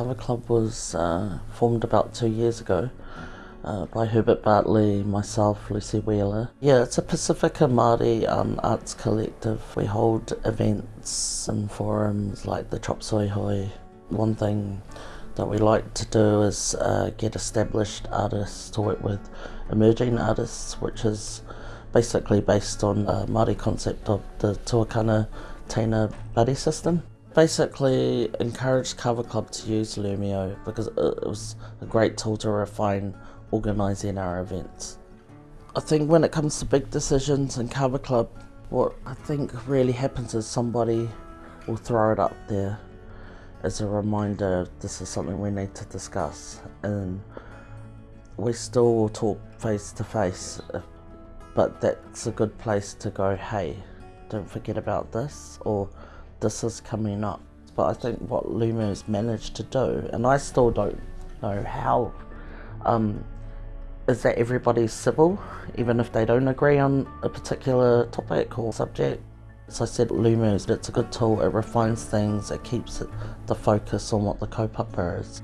Club was uh, formed about two years ago uh, by Herbert Bartley, myself, Lucy Wheeler. Yeah, it's a Pacifica Māori um, arts collective. We hold events and forums like the Chop Suey Hui. One thing that we like to do is uh, get established artists to work with emerging artists, which is basically based on the Māori concept of the Tuakana Teina buddy system. Basically encouraged Kava Club to use Loomio because it was a great tool to refine organising our events. I think when it comes to big decisions in Kava Club, what I think really happens is somebody will throw it up there as a reminder this is something we need to discuss and we still will talk face to face but that's a good place to go hey don't forget about this or this is coming up but I think what Loomio's managed to do and I still don't know how um, is that everybody's civil, even if they don't agree on a particular topic or subject. As I said, Loomio, it's a good tool, it refines things, it keeps the focus on what the kaupapa is.